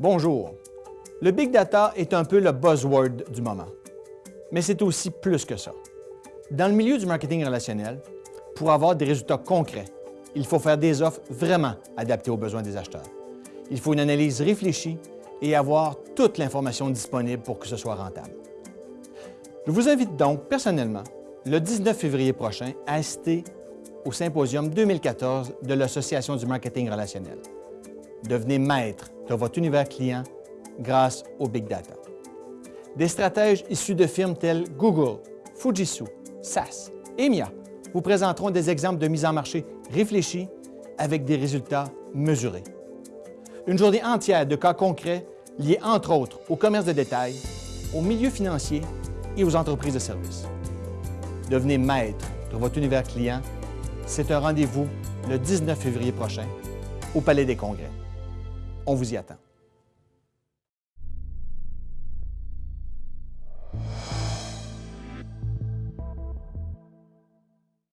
Bonjour. Le Big Data est un peu le buzzword du moment. Mais c'est aussi plus que ça. Dans le milieu du marketing relationnel, pour avoir des résultats concrets, il faut faire des offres vraiment adaptées aux besoins des acheteurs. Il faut une analyse réfléchie et avoir toute l'information disponible pour que ce soit rentable. Je vous invite donc personnellement, le 19 février prochain, à assister au Symposium 2014 de l'Association du marketing relationnel. Devenez maître de votre univers client grâce au Big Data. Des stratèges issus de firmes telles Google, Fujitsu, SAS et vous présenteront des exemples de mise en marché réfléchis avec des résultats mesurés. Une journée entière de cas concrets liés entre autres au commerce de détail, au milieu financier et aux entreprises de services. Devenez maître de votre univers client. C'est un rendez-vous le 19 février prochain au Palais des Congrès. On vous y attend.